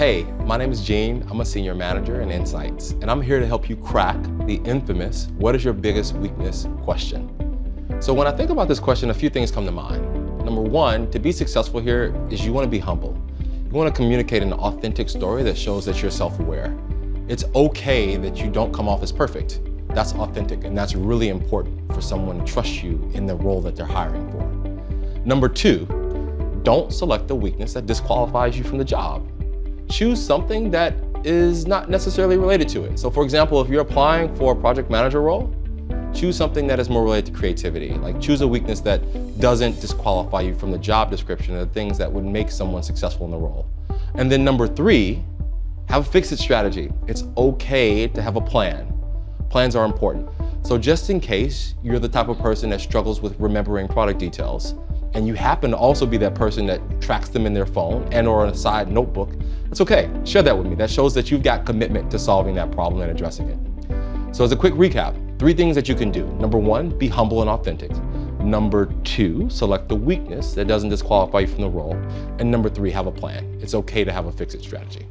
Hey, my name is Gene. I'm a senior manager in Insights, and I'm here to help you crack the infamous, what is your biggest weakness question. So when I think about this question, a few things come to mind. Number one, to be successful here is you want to be humble. You want to communicate an authentic story that shows that you're self-aware. It's okay that you don't come off as perfect. That's authentic, and that's really important for someone to trust you in the role that they're hiring for. Number two, don't select the weakness that disqualifies you from the job choose something that is not necessarily related to it. So for example, if you're applying for a project manager role, choose something that is more related to creativity. Like choose a weakness that doesn't disqualify you from the job description or the things that would make someone successful in the role. And then number three, have a fix-it strategy. It's okay to have a plan. Plans are important. So just in case you're the type of person that struggles with remembering product details, and you happen to also be that person that tracks them in their phone and or on a side notebook, that's okay. Share that with me. That shows that you've got commitment to solving that problem and addressing it. So as a quick recap, three things that you can do. Number one, be humble and authentic. Number two, select the weakness that doesn't disqualify you from the role. And number three, have a plan. It's okay to have a fix-it strategy.